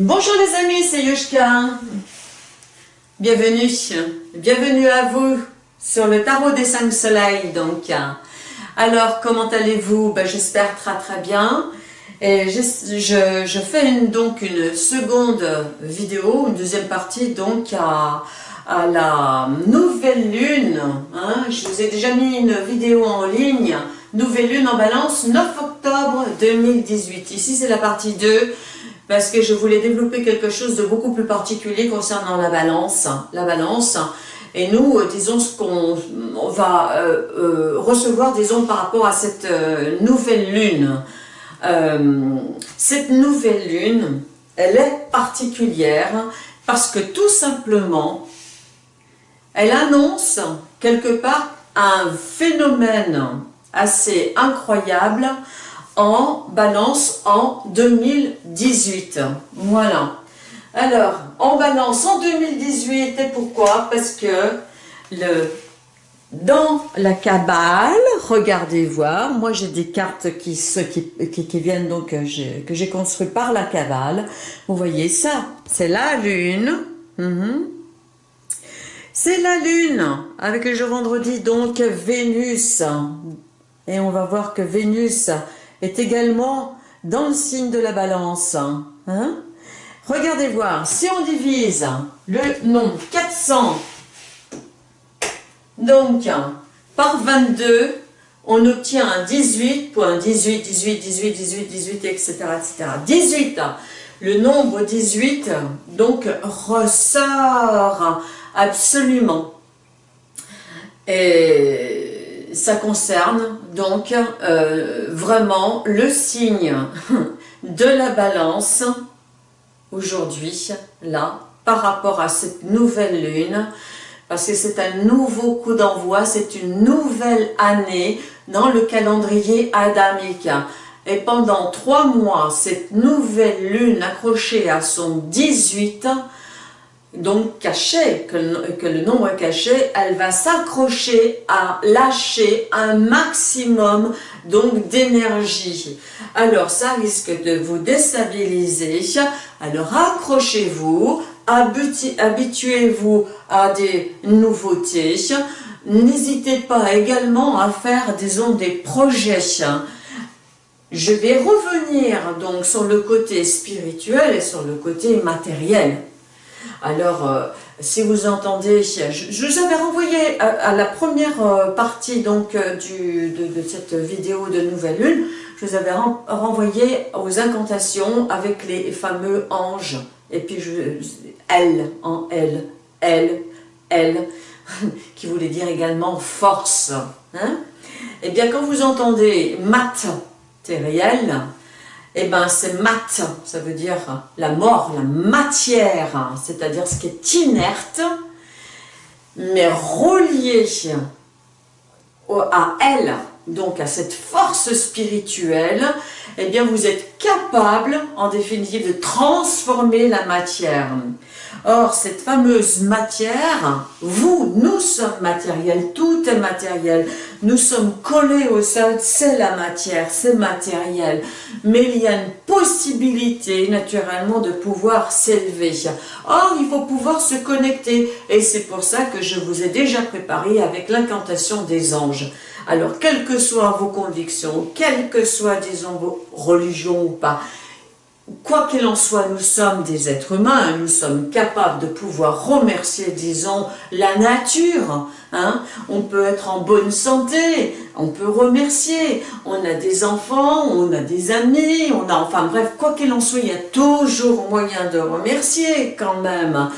Bonjour les amis, c'est Yushka. Bienvenue, bienvenue à vous sur le tarot des cinq soleils. Donc, alors comment allez-vous? Ben, J'espère très très bien. Et je, fais donc une seconde vidéo, une deuxième partie donc à, à la nouvelle lune. Hein. Je vous ai déjà mis une vidéo en ligne. Nouvelle lune en balance, 9 octobre 2018. Ici c'est la partie 2 parce que je voulais développer quelque chose de beaucoup plus particulier concernant la balance. La balance. Et nous, euh, disons ce qu'on va euh, euh, recevoir, disons, par rapport à cette nouvelle lune. cette nouvelle lune, elle est particulière parce que tout simplement, elle annonce quelque part un phénomène assez incroyable en balance en 2018. Voilà. Alors, en balance en 2018, et pourquoi? Parce que le, dans la cabale, regardez voir, moi j'ai des cartes qui, qui, qui, viennent donc, euh, que j'ai construites par la cabale. Vous voyez ça, c'est la lune. Mhm. C'est la lune, avec le jour vendredi, donc Vénus. Et on va voir que Vénus est également dans le signe de la balance. Hein? Regardez voir, si on divise le nombre 400 donc par 22, on obtient un 18, 18, 18, 18, 18, 18, etc. etc. 18, le nombre 18 donc ressort absolument. Et ça concerne donc euh, vraiment le signe de la balance aujourd'hui, là, par rapport à cette nouvelle lune, parce que c'est un nouveau coup d'envoi, c'est une nouvelle année dans le calendrier adamique. Et pendant trois mois, cette nouvelle lune accrochée à son 18 donc caché, que, le nombre caché, elle va s'accrocher à lâcher un maximum donc d'énergie. Alors ça risque de vous déstabiliser, alors accrochez-vous, habituez-vous à des nouveautés, n'hésitez pas également à faire des projets. Je vais revenir donc sur le côté spirituel et sur le côté matériel. Alors, euh, si vous entendez, je, vous avais renvoyé à, la première euh, partie donc euh, de, cette vidéo de Nouvelle Lune, je vous avais renvoyé aux incantations avec les fameux anges, et puis elle, en elle, elle, elle, qui voulait dire également force. Hein Eh bien, quand vous entendez matériel, eh ben c'est mat, ça veut dire la mort, la matière, c'est-à-dire ce qui est inerte, mais relié à elle, donc à cette force spirituelle, eh bien vous êtes capable en définitive de transformer la matière. Or, cette fameuse matière, vous, nous sommes matériels, tout est matériel. Nous sommes collés au sol, c'est la matière, c'est matériel. Mais il y a une possibilité, naturellement, de pouvoir s'élever. Or, il faut pouvoir se connecter. Et c'est pour ça que je vous ai déjà préparé avec l'incantation des anges. Alors, quelles que soient vos convictions, quelles que soient, disons, vos religions ou pas, quoi qu'il en soit, nous sommes des êtres humains, nous sommes capables de pouvoir remercier, disons, la nature. Hein. On peut être en bonne santé, on peut remercier, on a des enfants, on a des amis, on a, enfin bref, quoi qu'il en soit, il y a toujours moyen de remercier quand même.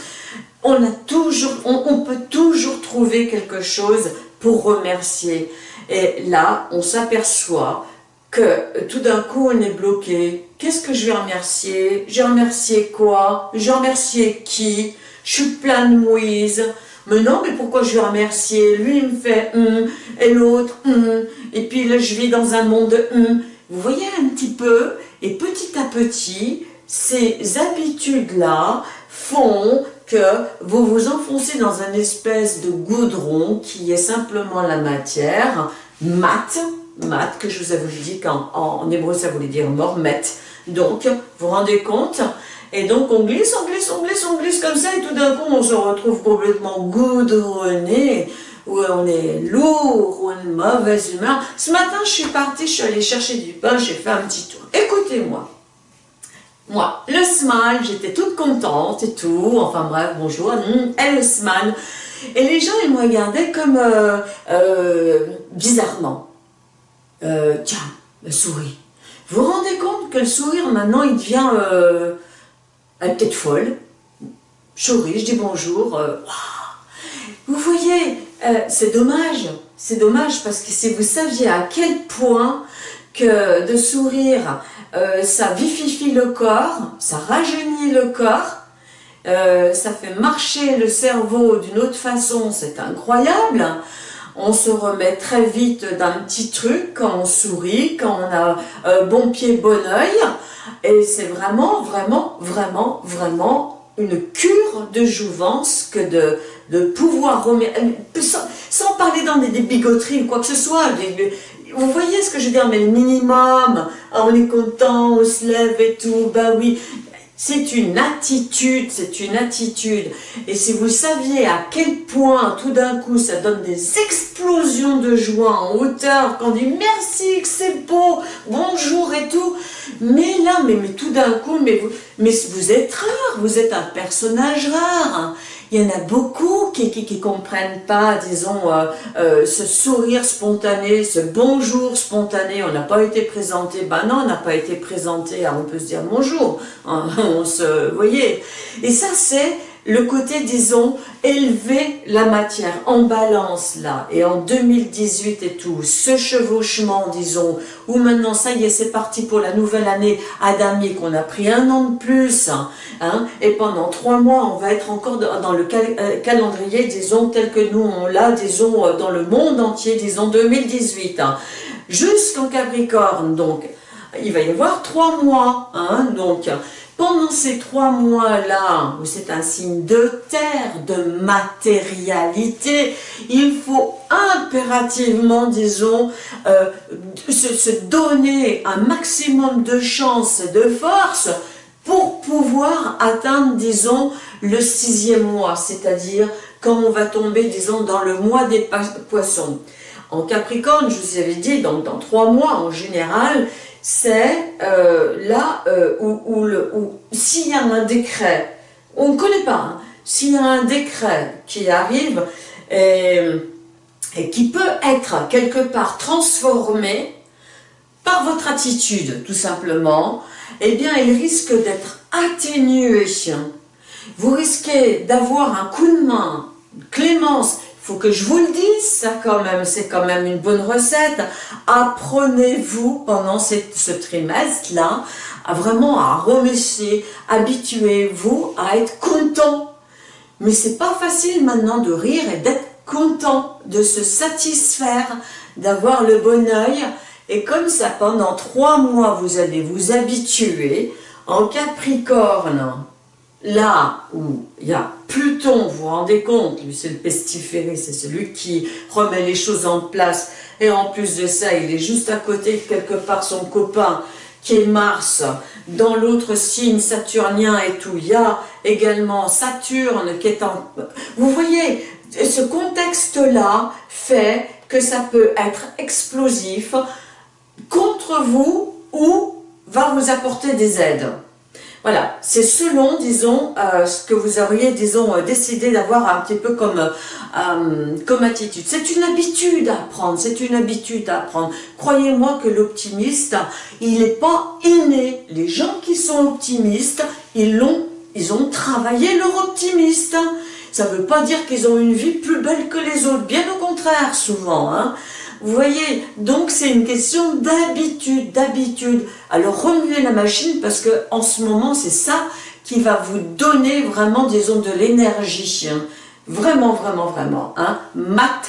On, a toujours, on peut toujours trouver quelque chose pour remercier. Et là, on s'aperçoit que tout d'un coup on est bloqué. Qu'est-ce que je vais remercier? J'ai remercié quoi? J'ai remercié qui? Je suis plein de mouise. Mais non, mais pourquoi je vais remercier? Lui il me fait hum, et l'autre hum, et puis là je vis dans un monde hum. Vous voyez un petit peu, et petit à petit, ces habitudes-là font que vous vous enfoncez dans un espèce de goudron qui est simplement la matière, mat, mat, que je vous avais dit qu'en en hébreu ça voulait dire mormet. Donc, vous vous rendez compte? Et donc on glisse, on glisse, on glisse, on glisse comme ça, et tout d'un coup on se retrouve complètement goudronné, où on est lourd, ou une mauvaise humeur. Ce matin, je suis partie, je suis allée chercher du pain, j'ai fait un petit tour. Écoutez-moi. Moi, le smile, j'étais toute contente et tout, enfin bref, bonjour, hum, et le smile. Et les gens, ils me regardaient comme euh, euh, bizarrement. Euh, tiens, le sourire. Vous vous rendez compte que le sourire, maintenant, il devient peut-être folle. Je souris, je dis bonjour. Vous voyez, c'est dommage. C'est dommage parce que si vous saviez à quel point que de sourire, ça vivifie le corps, ça rajeunit le corps, euh, ça fait marcher le cerveau d'une autre façon, c'est incroyable. On se remet très vite d'un petit truc quand on sourit, quand on a euh, bon pied, bon oeil. Et c'est vraiment, vraiment, vraiment, vraiment une cure de jouvence que de, pouvoir remettre, euh, sans, parler dans des, bigoteries ou quoi que ce soit, vous voyez ce que je veux dire, mais le minimum, on est content, on se lève et tout, bah oui, c'est une attitude, c'est une attitude. Et si vous saviez à quel point tout d'un coup ça donne des explosions de joie en hauteur, quand on dit merci, que c'est beau, bonjour et tout. Mais là, mais, tout d'un coup, mais vous êtes rare, vous êtes un personnage rare il y en a beaucoup qui ne comprennent pas, disons, euh, euh, ce sourire spontané, ce bonjour spontané, on n'a pas été présenté, ben non, on n'a pas été présenté, on peut se dire bonjour, hein, on se, vous voyez, et ça c'est le côté, disons, élever la matière en balance là, et en 2018 et tout, ce chevauchement, disons, où maintenant, ça y est, c'est parti pour la nouvelle année Adamique, qu'on a pris un an de plus, hein, et pendant trois mois, on va être encore dans le euh, calendrier, disons, tel que nous on l'a, disons, euh, dans le monde entier, disons, 2018, hein, jusqu'en Capricorne, donc, il va y avoir trois mois, hein, donc, pendant ces trois mois-là, où c'est un signe de terre, de matérialité, il faut impérativement, disons, euh, se, donner un maximum de chance de force pour pouvoir atteindre, disons, le sixième mois, c'est-à-dire quand on va tomber, disons, dans le mois des poissons. En Capricorne, je vous avais dit, donc dans trois mois en général, c'est euh, là euh, où, s'il y a un décret, on ne connaît pas, hein, s'il y a un décret qui arrive et, et, qui peut être quelque part transformé par votre attitude, tout simplement, eh bien, il risque d'être atténué. Vous risquez d'avoir un coup de main, clémence, que je vous le dise, ça quand même, c'est quand même une bonne recette. Apprenez-vous pendant ce trimestre-là, à vraiment à remercier, habituez-vous à être content. Mais c'est pas facile maintenant de rire et d'être content, de se satisfaire, d'avoir le bon oeil. Et comme ça, pendant trois mois, vous allez vous habituer en Capricorne, là où il y a Pluton, vous vous rendez compte, lui c'est le pestiféré, c'est celui qui remet les choses en place, et en plus de ça, il est juste à côté quelque part son copain, qui est Mars, dans l'autre signe saturnien et tout, il y a également Saturne qui est en... Vous voyez, ce contexte-là fait que ça peut être explosif contre vous ou va vous apporter des aides. Voilà, c'est selon, disons, euh, ce que vous auriez, disons, euh, décidé d'avoir un petit peu comme, euh, attitude. C'est une habitude à prendre, c'est une habitude à prendre. Croyez-moi que l'optimiste, il n'est pas inné. Les gens qui sont optimistes, ils l'ont, ils ont travaillé leur optimiste. Ça ne veut pas dire qu'ils ont une vie plus belle que les autres, bien au contraire, souvent. Hein. Vous voyez, donc c'est une question d'habitude, d'habitude. Alors remuez la machine parce que en ce moment, c'est ça qui va vous donner vraiment, disons, de l'énergie. Hein. Vraiment, vraiment, vraiment. Hein. Matériel.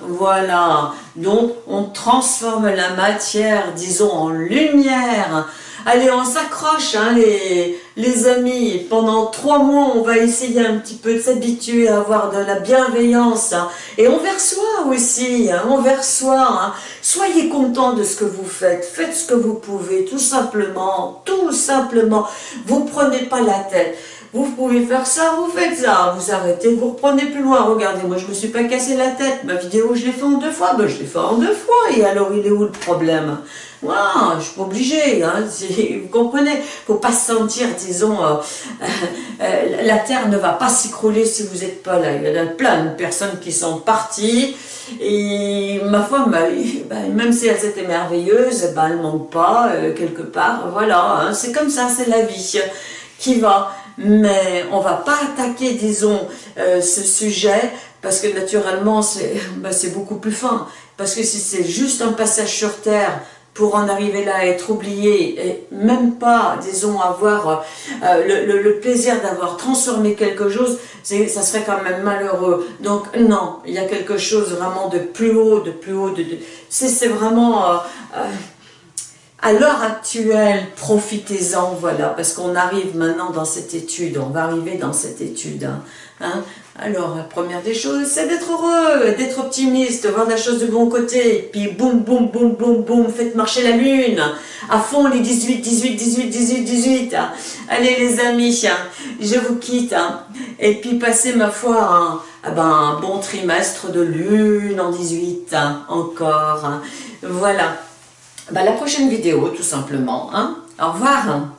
Voilà. Donc, on transforme la matière, disons, en lumière. Allez, on s'accroche, hein, les, amis. Pendant trois mois, on va essayer un petit peu de s'habituer à avoir de la bienveillance. Hein. Et envers soi aussi, hein, envers soi. Hein. Soyez content de ce que vous faites. Faites ce que vous pouvez, tout simplement. Tout simplement. Vous prenez pas la tête. Vous pouvez faire ça, vous faites ça, vous arrêtez, vous reprenez plus loin. Regardez, moi je me suis pas cassé la tête. Ma vidéo, je l'ai fait en deux fois. Ben, je l'ai fait en deux fois. Et alors, il est où le problème? Wow, je suis pas obligée, hein, vous comprenez? Faut pas se sentir, disons, euh, euh, la terre ne va pas s'écrouler si vous n'êtes pas là. Il y a plein de personnes qui sont parties, et ma foi, ben, même si elles étaient merveilleuses, ben, elles manquent pas, euh, quelque part, voilà, hein, c'est comme ça, c'est la vie qui va. Mais on va pas attaquer, disons, ce sujet, parce que naturellement, c'est beaucoup plus fin. Parce que si c'est juste un passage sur Terre, pour en arriver là, être oublié, et même pas, disons, avoir euh, le, plaisir d'avoir transformé quelque chose, ça serait quand même malheureux. Donc non, il y a quelque chose vraiment de plus haut, de plus haut, de, c'est vraiment... Euh, euh, à l'heure actuelle, profitez-en, voilà, parce qu'on arrive maintenant dans cette étude, on va arriver dans cette étude. Hein, hein. Alors, la première des choses, c'est d'être heureux, d'être optimiste, voir la chose de bon côté, puis boum, boum, boum, boum, boum, faites marcher la lune, à fond les 18, 18, 18, 18, 18. Allez les amis, hein, je vous quitte, hein. et puis passez ma foi ben, un bon trimestre de lune en 18, encore. Voilà. Bah, la prochaine vidéo, tout simplement. Hein Au revoir